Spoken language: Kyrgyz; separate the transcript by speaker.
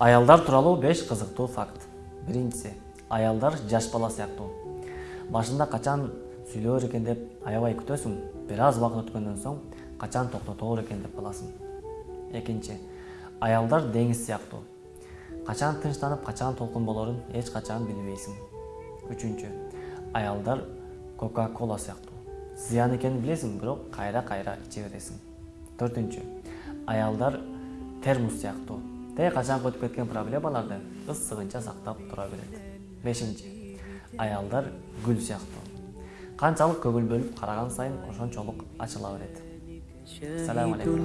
Speaker 1: аялдар тууралуу беш кызыктуу факт. Биринчиси аялдар жаш бала сыяктуу. Башында качан сүйлөөр экен деп аябай күтөсүң бир аз убакыт өткөндөн соң качан токтотоор экен деп каласың. Экинчи аялдар деңиз сыяктуу. Качан тынчтанып качан толкун болорун эч качан билбейсиң. Үчүнчү аялдар кока кола сыяктуу. Зыян экенин билесиң бирок кайра кайра иче бересиң. Төртүнчү аялдар термос сыяктуу тек қашан өтіп кеткен проблемаларды ыссығынша сақтап тұра береді. Бешинчи аялдар гүл сияқты. Қаншалық көңіл бөліп қараған сайын ошончолук ачыла береді. Салам алейкум